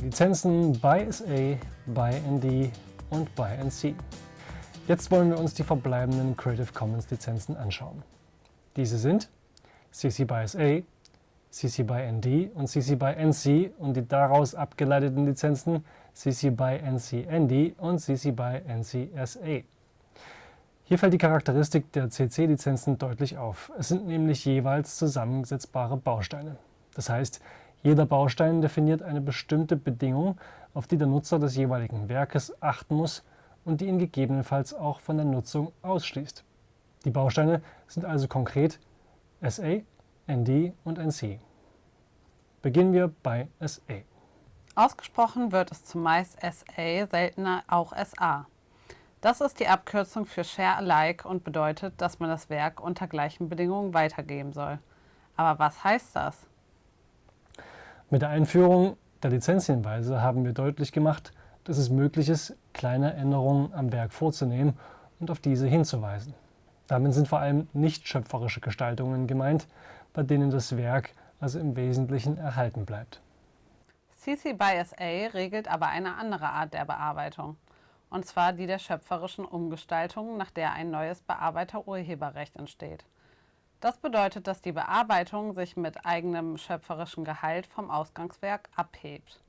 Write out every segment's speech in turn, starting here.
die Lizenzen by SA, by ND und by NC. Jetzt wollen wir uns die verbleibenden Creative Commons Lizenzen anschauen. Diese sind CC by SA, CC by ND und CC by NC und die daraus abgeleiteten Lizenzen CC by NC ND und CC by NC SA. Hier fällt die Charakteristik der CC-Lizenzen deutlich auf. Es sind nämlich jeweils zusammensetzbare Bausteine. Das heißt, jeder Baustein definiert eine bestimmte Bedingung, auf die der Nutzer des jeweiligen Werkes achten muss und die ihn gegebenenfalls auch von der Nutzung ausschließt. Die Bausteine sind also konkret SA, ND und NC. Beginnen wir bei SA. Ausgesprochen wird es zumeist SA, seltener auch SA. Das ist die Abkürzung für Share Alike und bedeutet, dass man das Werk unter gleichen Bedingungen weitergeben soll. Aber was heißt das? Mit der Einführung der Lizenzhinweise haben wir deutlich gemacht, dass es möglich ist, kleine Änderungen am Werk vorzunehmen und auf diese hinzuweisen. Damit sind vor allem nicht schöpferische Gestaltungen gemeint, bei denen das Werk also im Wesentlichen erhalten bleibt. CC by SA regelt aber eine andere Art der Bearbeitung und zwar die der schöpferischen Umgestaltung, nach der ein neues Bearbeiterurheberrecht entsteht. Das bedeutet, dass die Bearbeitung sich mit eigenem schöpferischen Gehalt vom Ausgangswerk abhebt.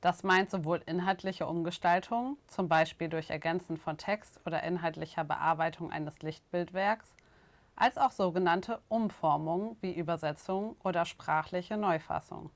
Das meint sowohl inhaltliche Umgestaltung, zum Beispiel durch Ergänzen von Text oder inhaltlicher Bearbeitung eines Lichtbildwerks, als auch sogenannte Umformungen wie Übersetzung oder sprachliche Neufassung.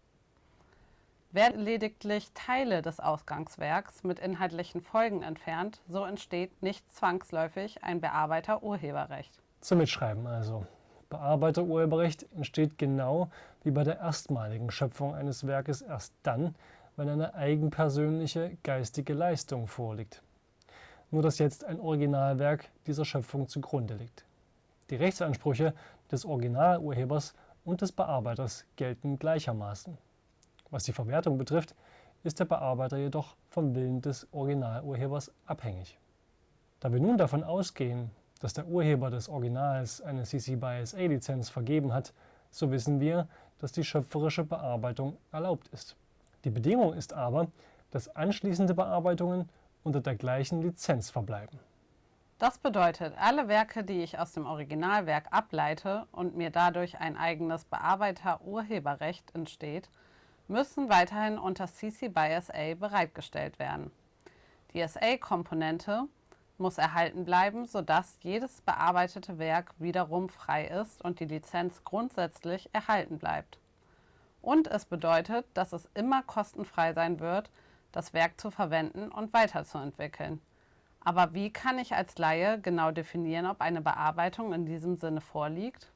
Werden lediglich Teile des Ausgangswerks mit inhaltlichen Folgen entfernt, so entsteht nicht zwangsläufig ein Bearbeiter-Urheberrecht. Zum Mitschreiben also. Bearbeiter-Urheberrecht entsteht genau wie bei der erstmaligen Schöpfung eines Werkes erst dann, wenn eine eigenpersönliche geistige Leistung vorliegt. Nur dass jetzt ein Originalwerk dieser Schöpfung zugrunde liegt. Die Rechtsansprüche des Originalurhebers und des Bearbeiters gelten gleichermaßen. Was die Verwertung betrifft, ist der Bearbeiter jedoch vom Willen des Originalurhebers abhängig. Da wir nun davon ausgehen, dass der Urheber des Originals eine CC by SA Lizenz vergeben hat, so wissen wir, dass die schöpferische Bearbeitung erlaubt ist. Die Bedingung ist aber, dass anschließende Bearbeitungen unter der gleichen Lizenz verbleiben. Das bedeutet, alle Werke, die ich aus dem Originalwerk ableite und mir dadurch ein eigenes Bearbeiter-Urheberrecht entsteht, müssen weiterhin unter CC by SA bereitgestellt werden. Die SA-Komponente muss erhalten bleiben, sodass jedes bearbeitete Werk wiederum frei ist und die Lizenz grundsätzlich erhalten bleibt. Und es bedeutet, dass es immer kostenfrei sein wird, das Werk zu verwenden und weiterzuentwickeln. Aber wie kann ich als Laie genau definieren, ob eine Bearbeitung in diesem Sinne vorliegt?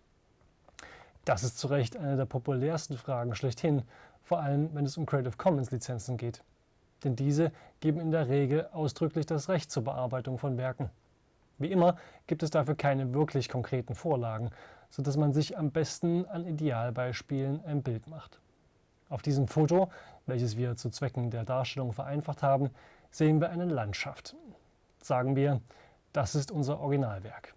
Das ist zu Recht eine der populärsten Fragen schlechthin, vor allem wenn es um Creative Commons Lizenzen geht. Denn diese geben in der Regel ausdrücklich das Recht zur Bearbeitung von Werken. Wie immer gibt es dafür keine wirklich konkreten Vorlagen, sodass man sich am besten an Idealbeispielen ein Bild macht. Auf diesem Foto, welches wir zu Zwecken der Darstellung vereinfacht haben, sehen wir eine Landschaft. Sagen wir, das ist unser Originalwerk.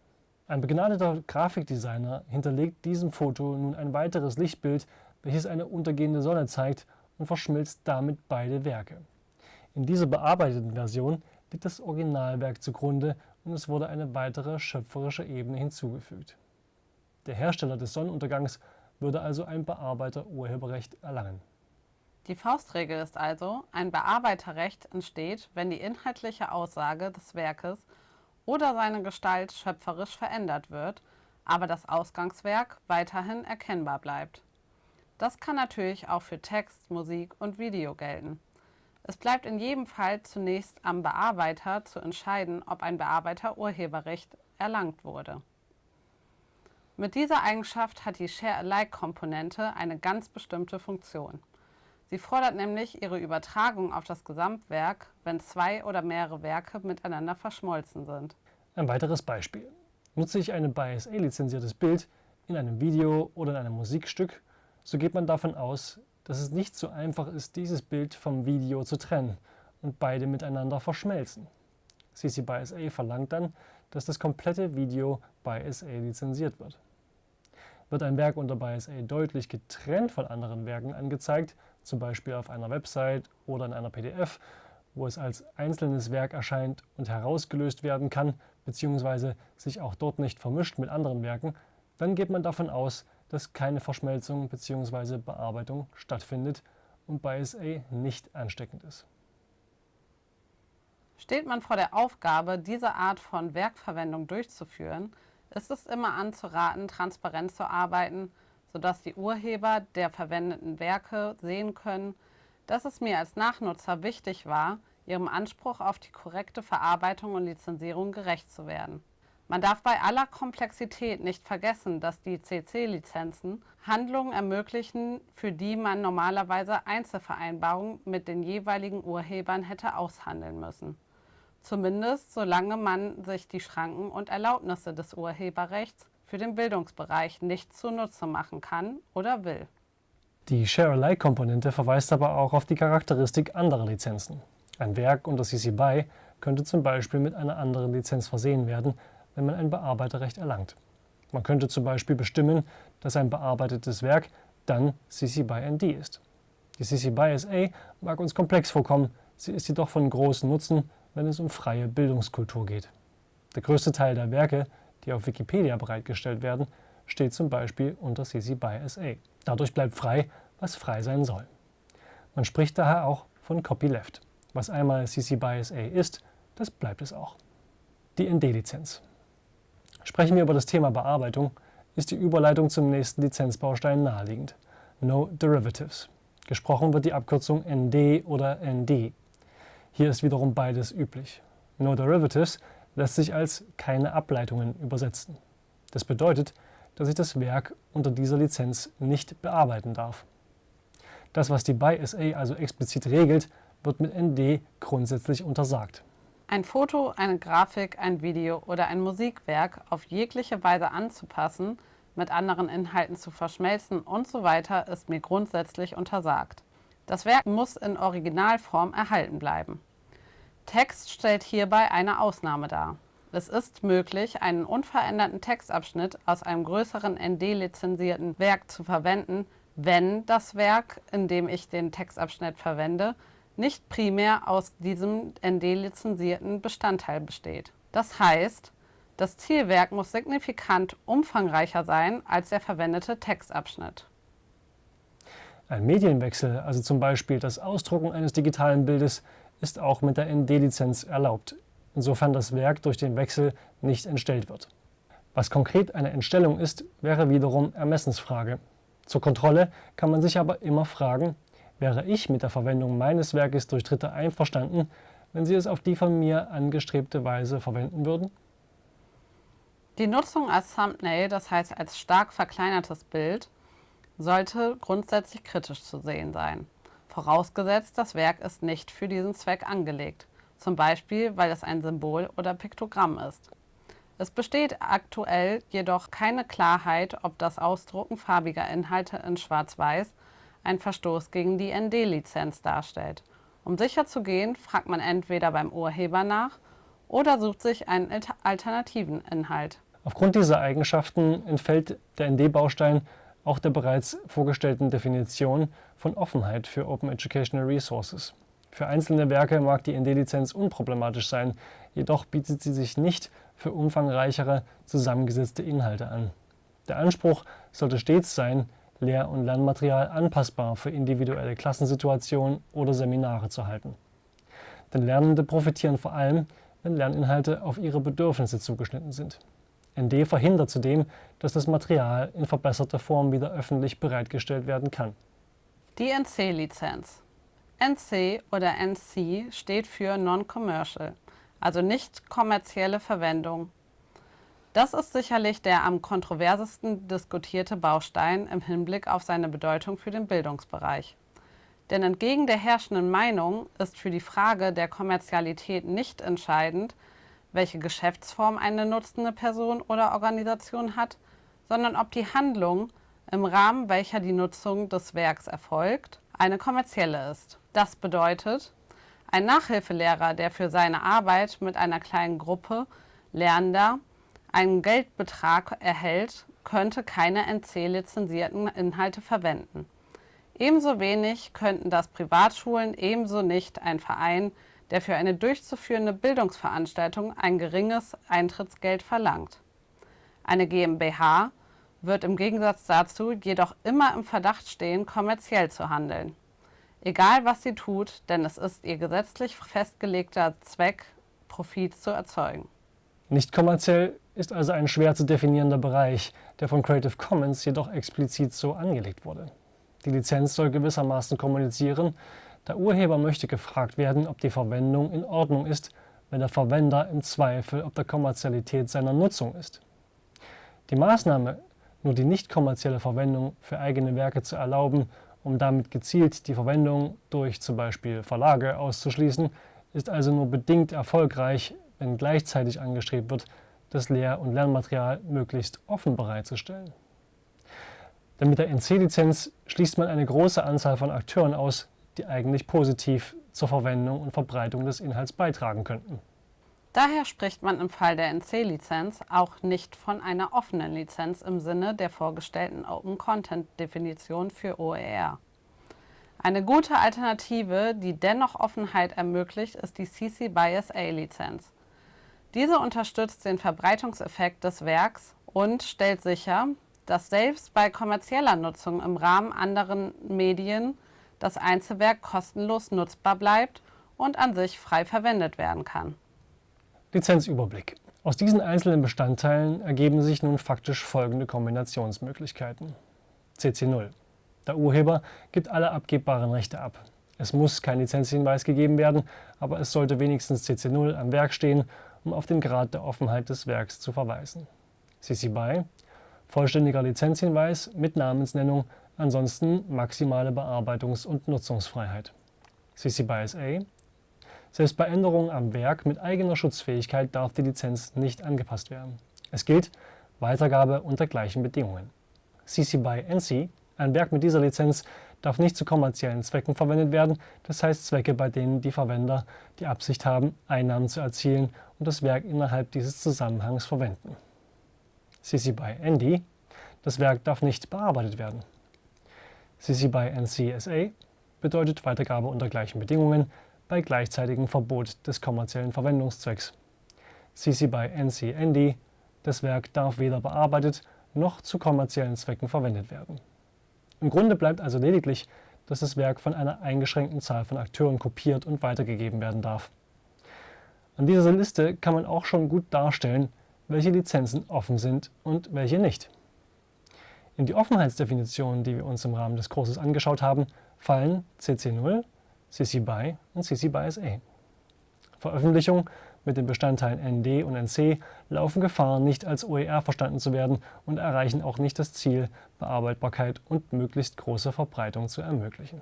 Ein begnadeter Grafikdesigner hinterlegt diesem Foto nun ein weiteres Lichtbild, welches eine untergehende Sonne zeigt und verschmilzt damit beide Werke. In dieser bearbeiteten Version liegt das Originalwerk zugrunde und es wurde eine weitere schöpferische Ebene hinzugefügt. Der Hersteller des Sonnenuntergangs würde also ein Bearbeiter-Urheberrecht erlangen. Die Faustregel ist also, ein Bearbeiterrecht entsteht, wenn die inhaltliche Aussage des Werkes oder seine Gestalt schöpferisch verändert wird, aber das Ausgangswerk weiterhin erkennbar bleibt. Das kann natürlich auch für Text, Musik und Video gelten. Es bleibt in jedem Fall zunächst am Bearbeiter zu entscheiden, ob ein Bearbeiter Urheberrecht erlangt wurde. Mit dieser Eigenschaft hat die Share-alike-Komponente eine ganz bestimmte Funktion. Sie fordert nämlich ihre Übertragung auf das Gesamtwerk, wenn zwei oder mehrere Werke miteinander verschmolzen sind. Ein weiteres Beispiel. Nutze ich ein BSA-lizenziertes Bild in einem Video oder in einem Musikstück, so geht man davon aus, dass es nicht so einfach ist, dieses Bild vom Video zu trennen und beide miteinander verschmelzen. CC by SA verlangt dann, dass das komplette Video by SA lizenziert wird. Wird ein Werk unter BISA deutlich getrennt von anderen Werken angezeigt, zum Beispiel auf einer Website oder in einer PDF, wo es als einzelnes Werk erscheint und herausgelöst werden kann, bzw. sich auch dort nicht vermischt mit anderen Werken, dann geht man davon aus, dass keine Verschmelzung bzw. Bearbeitung stattfindet und BISA nicht ansteckend ist. Steht man vor der Aufgabe, diese Art von Werkverwendung durchzuführen, ist es immer anzuraten, transparent zu arbeiten, sodass die Urheber der verwendeten Werke sehen können, dass es mir als Nachnutzer wichtig war, ihrem Anspruch auf die korrekte Verarbeitung und Lizenzierung gerecht zu werden. Man darf bei aller Komplexität nicht vergessen, dass die CC-Lizenzen Handlungen ermöglichen, für die man normalerweise Einzelvereinbarungen mit den jeweiligen Urhebern hätte aushandeln müssen. Zumindest solange man sich die Schranken und Erlaubnisse des Urheberrechts für den Bildungsbereich nicht zunutze machen kann oder will. Die Share-alike-Komponente verweist aber auch auf die Charakteristik anderer Lizenzen. Ein Werk unter CC BY könnte zum Beispiel mit einer anderen Lizenz versehen werden, wenn man ein Bearbeiterrecht erlangt. Man könnte zum Beispiel bestimmen, dass ein bearbeitetes Werk dann CC BY ND ist. Die CC BY SA mag uns komplex vorkommen, sie ist jedoch von großem Nutzen, wenn es um freie Bildungskultur geht. Der größte Teil der Werke, die auf Wikipedia bereitgestellt werden, steht zum Beispiel unter CC BY SA. Dadurch bleibt frei, was frei sein soll. Man spricht daher auch von Copyleft. Was einmal CC BY SA ist, das bleibt es auch. Die ND-Lizenz. Sprechen wir über das Thema Bearbeitung, ist die Überleitung zum nächsten Lizenzbaustein naheliegend. No Derivatives. Gesprochen wird die Abkürzung ND oder ND. Hier ist wiederum beides üblich. No Derivatives lässt sich als keine Ableitungen übersetzen. Das bedeutet, dass ich das Werk unter dieser Lizenz nicht bearbeiten darf. Das, was die BY-SA also explizit regelt, wird mit ND grundsätzlich untersagt. Ein Foto, eine Grafik, ein Video oder ein Musikwerk auf jegliche Weise anzupassen, mit anderen Inhalten zu verschmelzen und so weiter ist mir grundsätzlich untersagt. Das Werk muss in Originalform erhalten bleiben. Text stellt hierbei eine Ausnahme dar. Es ist möglich, einen unveränderten Textabschnitt aus einem größeren ND-lizenzierten Werk zu verwenden, wenn das Werk, in dem ich den Textabschnitt verwende, nicht primär aus diesem ND-lizenzierten Bestandteil besteht. Das heißt, das Zielwerk muss signifikant umfangreicher sein als der verwendete Textabschnitt. Ein Medienwechsel, also zum Beispiel das Ausdrucken eines digitalen Bildes, ist auch mit der ND-Lizenz erlaubt, insofern das Werk durch den Wechsel nicht entstellt wird. Was konkret eine Entstellung ist, wäre wiederum Ermessensfrage. Zur Kontrolle kann man sich aber immer fragen, wäre ich mit der Verwendung meines Werkes durch Dritte einverstanden, wenn sie es auf die von mir angestrebte Weise verwenden würden? Die Nutzung als Thumbnail, das heißt als stark verkleinertes Bild, sollte grundsätzlich kritisch zu sehen sein. Vorausgesetzt, das Werk ist nicht für diesen Zweck angelegt, zum Beispiel weil es ein Symbol oder Piktogramm ist. Es besteht aktuell jedoch keine Klarheit, ob das Ausdrucken farbiger Inhalte in Schwarz-Weiß ein Verstoß gegen die ND-Lizenz darstellt. Um sicher zu gehen, fragt man entweder beim Urheber nach oder sucht sich einen alternativen Inhalt. Aufgrund dieser Eigenschaften entfällt der ND-Baustein auch der bereits vorgestellten Definition von Offenheit für Open Educational Resources. Für einzelne Werke mag die ND-Lizenz unproblematisch sein, jedoch bietet sie sich nicht für umfangreichere, zusammengesetzte Inhalte an. Der Anspruch sollte stets sein, Lehr- und Lernmaterial anpassbar für individuelle Klassensituationen oder Seminare zu halten. Denn Lernende profitieren vor allem, wenn Lerninhalte auf ihre Bedürfnisse zugeschnitten sind. ND verhindert zudem, dass das Material in verbesserter Form wieder öffentlich bereitgestellt werden kann. Die NC-Lizenz. NC oder NC steht für Non-Commercial, also nicht kommerzielle Verwendung. Das ist sicherlich der am kontroversesten diskutierte Baustein im Hinblick auf seine Bedeutung für den Bildungsbereich. Denn entgegen der herrschenden Meinung ist für die Frage der Kommerzialität nicht entscheidend, welche Geschäftsform eine nutzende Person oder Organisation hat, sondern ob die Handlung, im Rahmen welcher die Nutzung des Werks erfolgt, eine kommerzielle ist. Das bedeutet, ein Nachhilfelehrer, der für seine Arbeit mit einer kleinen Gruppe Lernender einen Geldbetrag erhält, könnte keine NC-lizenzierten Inhalte verwenden. Ebenso wenig könnten das Privatschulen, ebenso nicht ein Verein, der für eine durchzuführende Bildungsveranstaltung ein geringes Eintrittsgeld verlangt. Eine GmbH wird im Gegensatz dazu jedoch immer im Verdacht stehen, kommerziell zu handeln. Egal was sie tut, denn es ist ihr gesetzlich festgelegter Zweck, Profit zu erzeugen. Nicht kommerziell ist also ein schwer zu definierender Bereich, der von Creative Commons jedoch explizit so angelegt wurde. Die Lizenz soll gewissermaßen kommunizieren, der Urheber möchte gefragt werden, ob die Verwendung in Ordnung ist, wenn der Verwender im Zweifel ob der Kommerzialität seiner Nutzung ist. Die Maßnahme, nur die nicht kommerzielle Verwendung für eigene Werke zu erlauben, um damit gezielt die Verwendung durch zum Beispiel Verlage auszuschließen, ist also nur bedingt erfolgreich, wenn gleichzeitig angestrebt wird, das Lehr- und Lernmaterial möglichst offen bereitzustellen. Denn mit der NC-Lizenz schließt man eine große Anzahl von Akteuren aus, die eigentlich positiv zur Verwendung und Verbreitung des Inhalts beitragen könnten. Daher spricht man im Fall der NC-Lizenz auch nicht von einer offenen Lizenz im Sinne der vorgestellten Open Content-Definition für OER. Eine gute Alternative, die dennoch Offenheit ermöglicht, ist die CC by SA-Lizenz. Diese unterstützt den Verbreitungseffekt des Werks und stellt sicher, dass selbst bei kommerzieller Nutzung im Rahmen anderen Medien das Einzelwerk kostenlos nutzbar bleibt und an sich frei verwendet werden kann. Lizenzüberblick. Aus diesen einzelnen Bestandteilen ergeben sich nun faktisch folgende Kombinationsmöglichkeiten. CC0. Der Urheber gibt alle abgebbaren Rechte ab. Es muss kein Lizenzhinweis gegeben werden, aber es sollte wenigstens CC0 am Werk stehen um auf den Grad der Offenheit des Werks zu verweisen. CC BY vollständiger Lizenzhinweis mit Namensnennung, ansonsten maximale Bearbeitungs- und Nutzungsfreiheit. CC BY SA selbst bei Änderungen am Werk mit eigener Schutzfähigkeit darf die Lizenz nicht angepasst werden. Es gilt Weitergabe unter gleichen Bedingungen. CC BY NC ein Werk mit dieser Lizenz darf nicht zu kommerziellen Zwecken verwendet werden, das heißt Zwecke, bei denen die Verwender die Absicht haben, Einnahmen zu erzielen und das Werk innerhalb dieses Zusammenhangs verwenden. CC BY ND das Werk darf nicht bearbeitet werden. CC BY NC-SA bedeutet Weitergabe unter gleichen Bedingungen bei gleichzeitigem Verbot des kommerziellen Verwendungszwecks. CC BY NC-ND das Werk darf weder bearbeitet noch zu kommerziellen Zwecken verwendet werden. Im Grunde bleibt also lediglich, dass das Werk von einer eingeschränkten Zahl von Akteuren kopiert und weitergegeben werden darf. An dieser Liste kann man auch schon gut darstellen, welche Lizenzen offen sind und welche nicht. In die Offenheitsdefinitionen, die wir uns im Rahmen des Kurses angeschaut haben, fallen CC0, CC BY und CC BY SA. Veröffentlichung mit den Bestandteilen ND und NC laufen Gefahr, nicht als OER verstanden zu werden und erreichen auch nicht das Ziel, Bearbeitbarkeit und möglichst große Verbreitung zu ermöglichen